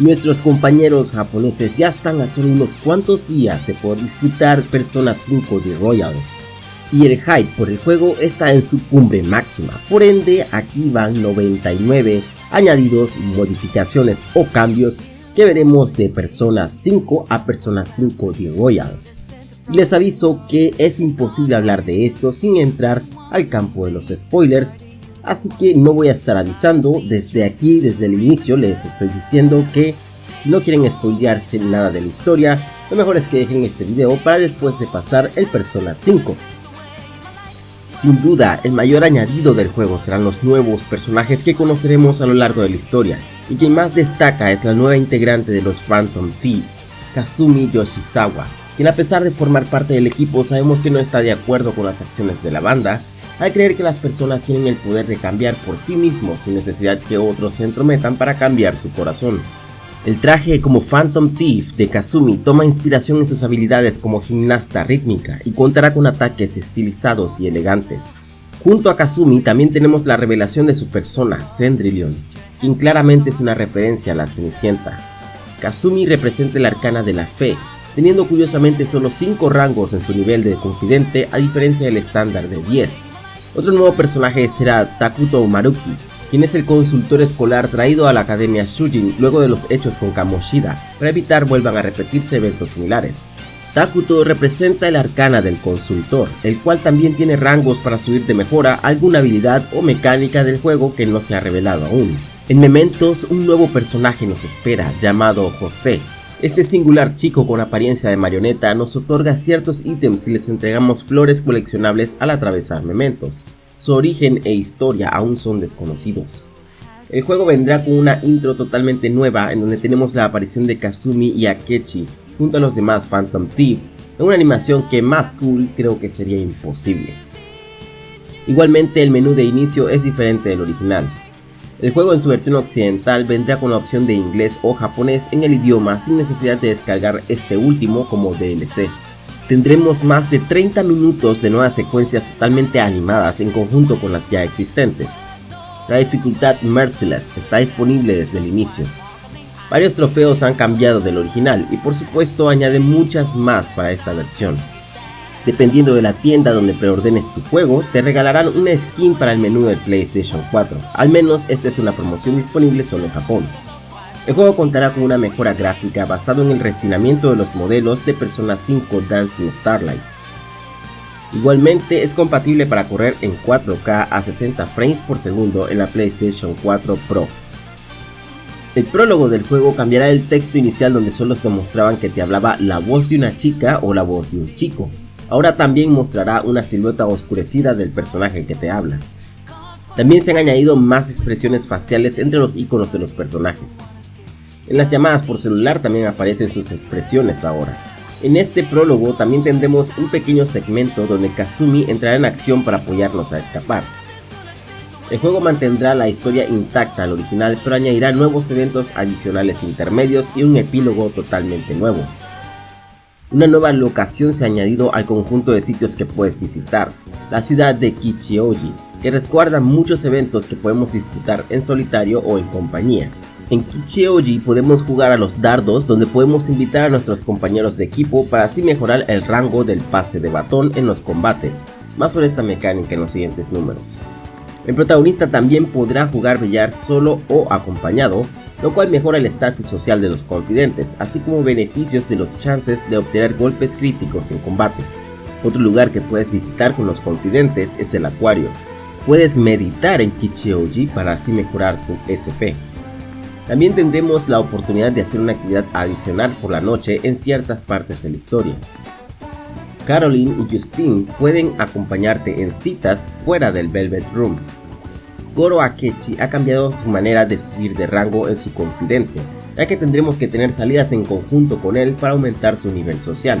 Nuestros compañeros japoneses ya están a solo unos cuantos días de poder disfrutar Persona 5 de Royal y el hype por el juego está en su cumbre máxima, por ende aquí van 99 añadidos, modificaciones o cambios que veremos de Persona 5 a Persona 5 de Royal. Les aviso que es imposible hablar de esto sin entrar al campo de los spoilers Así que no voy a estar avisando, desde aquí, desde el inicio les estoy diciendo que si no quieren spoilearse nada de la historia, lo mejor es que dejen este video para después de pasar el Persona 5. Sin duda, el mayor añadido del juego serán los nuevos personajes que conoceremos a lo largo de la historia, y quien más destaca es la nueva integrante de los Phantom Thieves, Kazumi Yoshizawa, quien a pesar de formar parte del equipo sabemos que no está de acuerdo con las acciones de la banda, al creer que las personas tienen el poder de cambiar por sí mismos sin necesidad que otros se entrometan para cambiar su corazón. El traje como Phantom Thief de Kazumi toma inspiración en sus habilidades como gimnasta rítmica y contará con ataques estilizados y elegantes. Junto a Kazumi también tenemos la revelación de su persona, Cendrillon, quien claramente es una referencia a la Cenicienta. Kazumi representa el arcana de la fe, teniendo curiosamente solo 5 rangos en su nivel de confidente a diferencia del estándar de 10. Otro nuevo personaje será Takuto Maruki, quien es el consultor escolar traído a la Academia Shujin luego de los hechos con Kamoshida, para evitar vuelvan a repetirse eventos similares. Takuto representa el arcana del consultor, el cual también tiene rangos para subir de mejora alguna habilidad o mecánica del juego que no se ha revelado aún. En Mementos un nuevo personaje nos espera, llamado José, este singular chico con apariencia de marioneta nos otorga ciertos ítems si les entregamos flores coleccionables al atravesar mementos. Su origen e historia aún son desconocidos. El juego vendrá con una intro totalmente nueva en donde tenemos la aparición de Kazumi y Akechi junto a los demás Phantom Thieves en una animación que más cool creo que sería imposible. Igualmente el menú de inicio es diferente del original, el juego en su versión occidental vendrá con la opción de inglés o japonés en el idioma sin necesidad de descargar este último como DLC. Tendremos más de 30 minutos de nuevas secuencias totalmente animadas en conjunto con las ya existentes. La dificultad Merciless está disponible desde el inicio. Varios trofeos han cambiado del original y por supuesto añaden muchas más para esta versión. Dependiendo de la tienda donde preordenes tu juego, te regalarán una skin para el menú de PlayStation 4, al menos esta es una promoción disponible solo en Japón. El juego contará con una mejora gráfica basado en el refinamiento de los modelos de Persona 5 Dancing Starlight. Igualmente es compatible para correr en 4K a 60 frames por segundo en la PlayStation 4 Pro. El prólogo del juego cambiará el texto inicial donde solo te mostraban que te hablaba la voz de una chica o la voz de un chico, Ahora también mostrará una silueta oscurecida del personaje que te habla. También se han añadido más expresiones faciales entre los iconos de los personajes. En las llamadas por celular también aparecen sus expresiones ahora. En este prólogo también tendremos un pequeño segmento donde Kazumi entrará en acción para apoyarnos a escapar. El juego mantendrá la historia intacta al original pero añadirá nuevos eventos adicionales intermedios y un epílogo totalmente nuevo. Una nueva locación se ha añadido al conjunto de sitios que puedes visitar, la ciudad de Kichioji, que resguarda muchos eventos que podemos disfrutar en solitario o en compañía. En Kichioji podemos jugar a los dardos donde podemos invitar a nuestros compañeros de equipo para así mejorar el rango del pase de batón en los combates. Más sobre esta mecánica en los siguientes números. El protagonista también podrá jugar billar solo o acompañado, lo cual mejora el estatus social de los confidentes, así como beneficios de los chances de obtener golpes críticos en combate. Otro lugar que puedes visitar con los confidentes es el acuario. Puedes meditar en Kichioji para así mejorar tu SP. También tendremos la oportunidad de hacer una actividad adicional por la noche en ciertas partes de la historia. Caroline y Justine pueden acompañarte en citas fuera del Velvet Room, Goro Akechi ha cambiado su manera de subir de rango en su confidente, ya que tendremos que tener salidas en conjunto con él para aumentar su nivel social.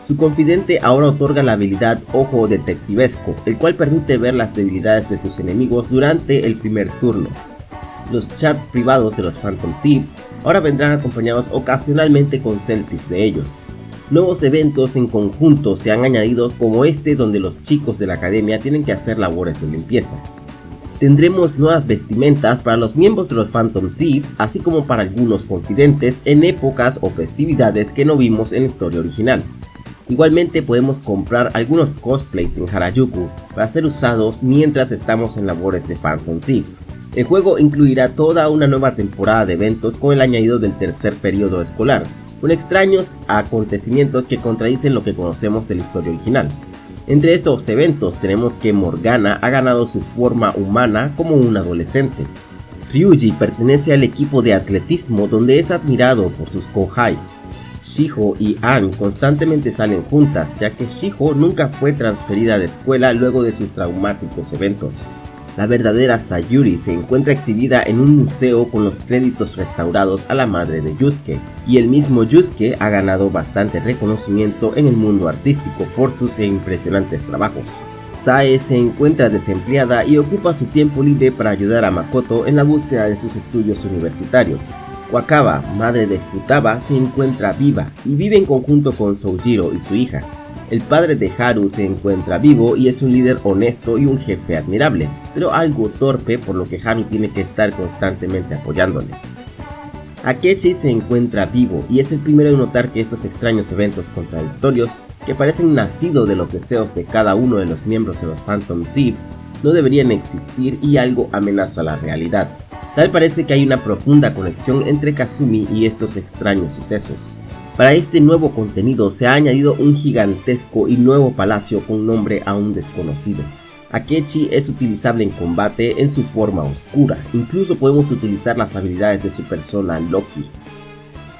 Su confidente ahora otorga la habilidad Ojo Detectivesco, el cual permite ver las debilidades de tus enemigos durante el primer turno. Los chats privados de los Phantom Thieves ahora vendrán acompañados ocasionalmente con selfies de ellos. Nuevos eventos en conjunto se han añadido como este donde los chicos de la academia tienen que hacer labores de limpieza. Tendremos nuevas vestimentas para los miembros de los Phantom Thieves, así como para algunos confidentes en épocas o festividades que no vimos en la historia original. Igualmente podemos comprar algunos cosplays en Harajuku para ser usados mientras estamos en labores de Phantom Thief. El juego incluirá toda una nueva temporada de eventos con el añadido del tercer periodo escolar, con extraños acontecimientos que contradicen lo que conocemos de la historia original. Entre estos eventos tenemos que Morgana ha ganado su forma humana como un adolescente. Ryuji pertenece al equipo de atletismo donde es admirado por sus kohai. Shiho y An constantemente salen juntas ya que Shiho nunca fue transferida de escuela luego de sus traumáticos eventos. La verdadera Sayuri se encuentra exhibida en un museo con los créditos restaurados a la madre de Yusuke, y el mismo Yusuke ha ganado bastante reconocimiento en el mundo artístico por sus impresionantes trabajos. Sae se encuentra desempleada y ocupa su tiempo libre para ayudar a Makoto en la búsqueda de sus estudios universitarios. Wakaba, madre de Futaba, se encuentra viva y vive en conjunto con Soujiro y su hija, el padre de Haru se encuentra vivo y es un líder honesto y un jefe admirable, pero algo torpe por lo que Haru tiene que estar constantemente apoyándole. Akechi se encuentra vivo y es el primero en notar que estos extraños eventos contradictorios, que parecen nacidos de los deseos de cada uno de los miembros de los Phantom Thieves, no deberían existir y algo amenaza la realidad. Tal parece que hay una profunda conexión entre Kazumi y estos extraños sucesos. Para este nuevo contenido se ha añadido un gigantesco y nuevo palacio con nombre aún desconocido. Akechi es utilizable en combate en su forma oscura, incluso podemos utilizar las habilidades de su persona Loki.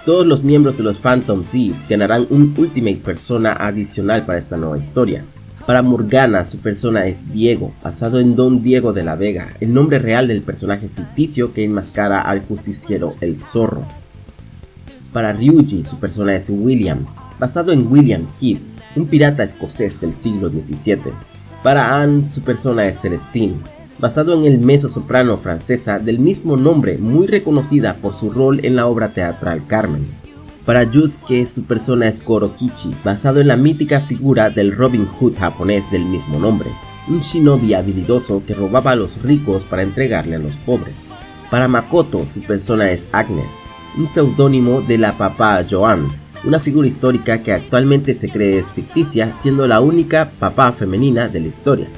Todos los miembros de los Phantom Thieves ganarán un Ultimate Persona adicional para esta nueva historia. Para Morgana su persona es Diego, basado en Don Diego de la Vega, el nombre real del personaje ficticio que enmascara al justiciero El Zorro. Para Ryuji, su persona es William, basado en William Kidd, un pirata escocés del siglo XVII. Para Anne, su persona es Celestine, basado en el mezzo-soprano francesa del mismo nombre, muy reconocida por su rol en la obra teatral Carmen. Para Yusuke, su persona es Korokichi, basado en la mítica figura del Robin Hood japonés del mismo nombre, un shinobi habilidoso que robaba a los ricos para entregarle a los pobres. Para Makoto, su persona es Agnes, un seudónimo de la papá Joan, una figura histórica que actualmente se cree es ficticia, siendo la única papá femenina de la historia.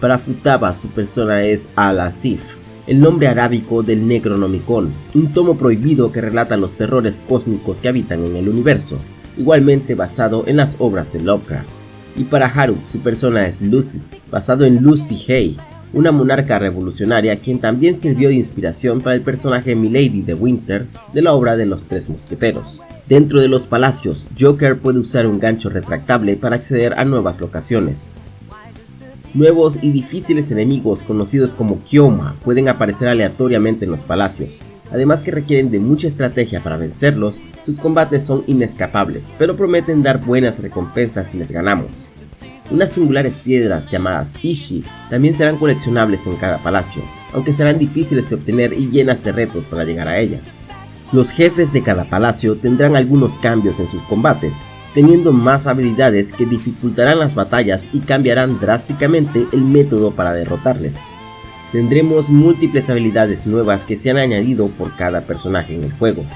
Para Futaba su persona es Al-Asif, el nombre arábico del Necronomicon, un tomo prohibido que relata los terrores cósmicos que habitan en el universo, igualmente basado en las obras de Lovecraft. Y para Haru su persona es Lucy, basado en Lucy Hay, una monarca revolucionaria quien también sirvió de inspiración para el personaje Milady de Winter de la obra de los Tres Mosqueteros. Dentro de los palacios, Joker puede usar un gancho retractable para acceder a nuevas locaciones. Nuevos y difíciles enemigos conocidos como Kyoma pueden aparecer aleatoriamente en los palacios, además que requieren de mucha estrategia para vencerlos, sus combates son inescapables, pero prometen dar buenas recompensas si les ganamos. Unas singulares piedras llamadas Ishi también serán coleccionables en cada palacio, aunque serán difíciles de obtener y llenas de retos para llegar a ellas. Los jefes de cada palacio tendrán algunos cambios en sus combates, teniendo más habilidades que dificultarán las batallas y cambiarán drásticamente el método para derrotarles. Tendremos múltiples habilidades nuevas que se han añadido por cada personaje en el juego.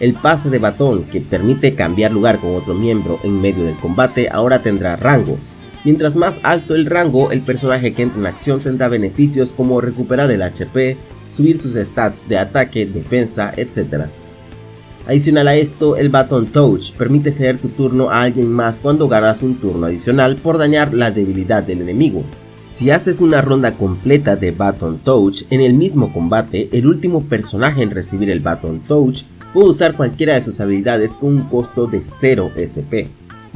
El pase de batón, que permite cambiar lugar con otro miembro en medio del combate, ahora tendrá rangos, Mientras más alto el rango, el personaje que entra en acción tendrá beneficios como recuperar el HP, subir sus stats de ataque, defensa, etc. Adicional a esto, el Baton Touch permite ceder tu turno a alguien más cuando ganas un turno adicional por dañar la debilidad del enemigo. Si haces una ronda completa de Baton Touch en el mismo combate, el último personaje en recibir el Baton Touch puede usar cualquiera de sus habilidades con un costo de 0 SP.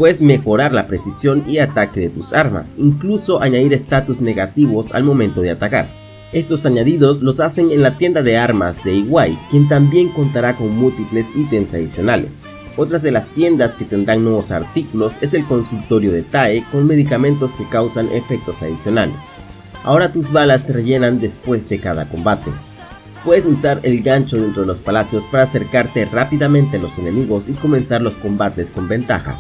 Puedes mejorar la precisión y ataque de tus armas, incluso añadir estatus negativos al momento de atacar. Estos añadidos los hacen en la tienda de armas de Iwai, quien también contará con múltiples ítems adicionales. Otras de las tiendas que tendrán nuevos artículos es el consultorio de TAE con medicamentos que causan efectos adicionales. Ahora tus balas se rellenan después de cada combate. Puedes usar el gancho dentro de los palacios para acercarte rápidamente a los enemigos y comenzar los combates con ventaja.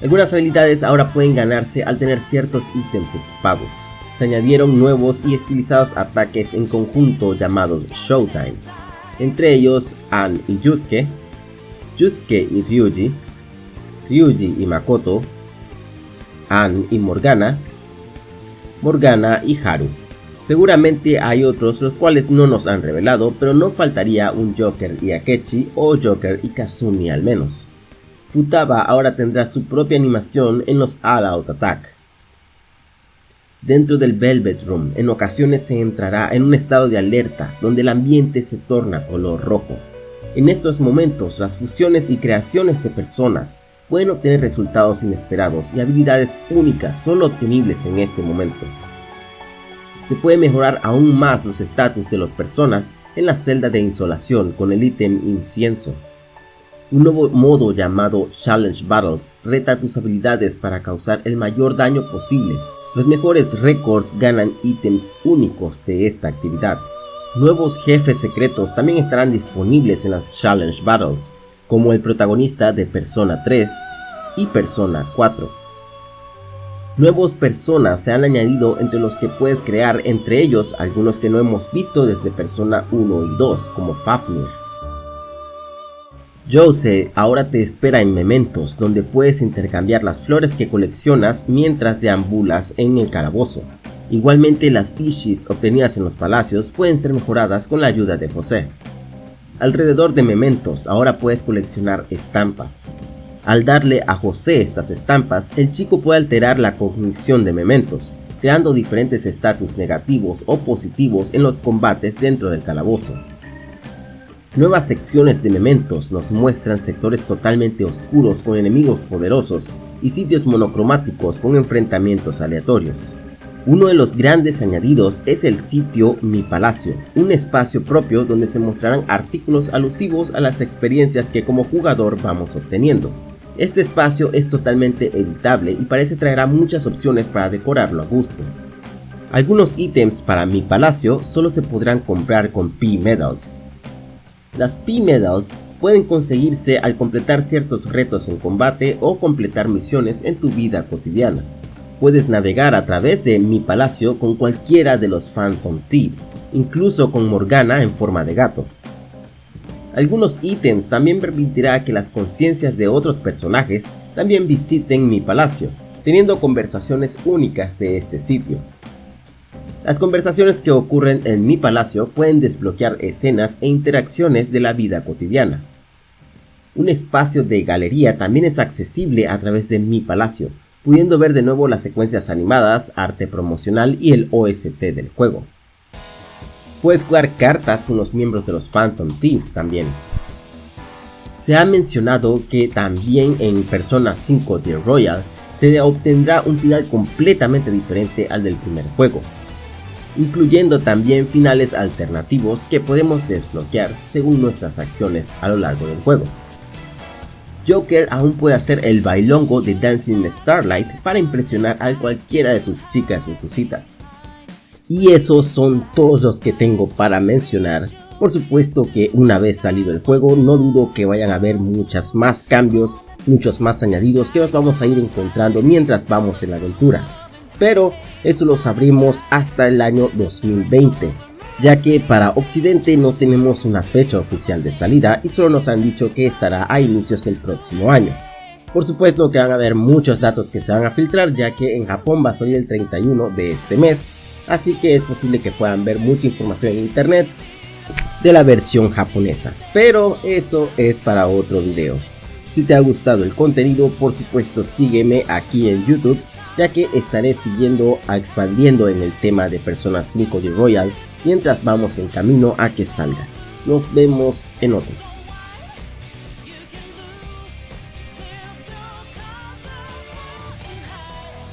Algunas habilidades ahora pueden ganarse al tener ciertos ítems equipados. se añadieron nuevos y estilizados ataques en conjunto llamados Showtime, entre ellos An y Yusuke, Yusuke y Ryuji, Ryuji y Makoto, An y Morgana, Morgana y Haru. Seguramente hay otros los cuales no nos han revelado, pero no faltaría un Joker y Akechi o Joker y Kazumi al menos. Futaba ahora tendrá su propia animación en los All Out Attack. Dentro del Velvet Room, en ocasiones se entrará en un estado de alerta donde el ambiente se torna color rojo. En estos momentos, las fusiones y creaciones de personas pueden obtener resultados inesperados y habilidades únicas solo obtenibles en este momento. Se puede mejorar aún más los estatus de las personas en la celda de insolación con el ítem incienso. Un nuevo modo llamado Challenge Battles reta tus habilidades para causar el mayor daño posible. Los mejores récords ganan ítems únicos de esta actividad. Nuevos jefes secretos también estarán disponibles en las Challenge Battles, como el protagonista de Persona 3 y Persona 4. Nuevos personas se han añadido entre los que puedes crear, entre ellos algunos que no hemos visto desde Persona 1 y 2, como Fafnir. Jose ahora te espera en Mementos, donde puedes intercambiar las flores que coleccionas mientras deambulas en el calabozo. Igualmente las Ishis obtenidas en los palacios pueden ser mejoradas con la ayuda de José. Alrededor de Mementos ahora puedes coleccionar estampas. Al darle a José estas estampas, el chico puede alterar la cognición de Mementos, creando diferentes estatus negativos o positivos en los combates dentro del calabozo. Nuevas secciones de mementos nos muestran sectores totalmente oscuros con enemigos poderosos y sitios monocromáticos con enfrentamientos aleatorios. Uno de los grandes añadidos es el sitio Mi Palacio, un espacio propio donde se mostrarán artículos alusivos a las experiencias que como jugador vamos obteniendo. Este espacio es totalmente editable y parece traerá muchas opciones para decorarlo a gusto. Algunos ítems para Mi Palacio solo se podrán comprar con P-Medals, las P-Medals pueden conseguirse al completar ciertos retos en combate o completar misiones en tu vida cotidiana. Puedes navegar a través de mi palacio con cualquiera de los Phantom Thieves, incluso con Morgana en forma de gato. Algunos ítems también permitirá que las conciencias de otros personajes también visiten mi palacio, teniendo conversaciones únicas de este sitio. Las conversaciones que ocurren en mi palacio pueden desbloquear escenas e interacciones de la vida cotidiana. Un espacio de galería también es accesible a través de mi palacio, pudiendo ver de nuevo las secuencias animadas, arte promocional y el OST del juego. Puedes jugar cartas con los miembros de los Phantom Thieves también. Se ha mencionado que también en Persona 5 The Royal se obtendrá un final completamente diferente al del primer juego, incluyendo también finales alternativos que podemos desbloquear según nuestras acciones a lo largo del juego. Joker aún puede hacer el bailongo de Dancing Starlight para impresionar a cualquiera de sus chicas en sus citas. Y esos son todos los que tengo para mencionar. Por supuesto que una vez salido el juego no dudo que vayan a haber muchos más cambios, muchos más añadidos que nos vamos a ir encontrando mientras vamos en la aventura pero eso lo sabremos hasta el año 2020, ya que para Occidente no tenemos una fecha oficial de salida y solo nos han dicho que estará a inicios del próximo año. Por supuesto que van a haber muchos datos que se van a filtrar ya que en Japón va a salir el 31 de este mes, así que es posible que puedan ver mucha información en internet de la versión japonesa, pero eso es para otro video. Si te ha gustado el contenido, por supuesto sígueme aquí en YouTube ya que estaré siguiendo a expandiendo en el tema de Persona 5 de Royal mientras vamos en camino a que salga. Nos vemos en otro.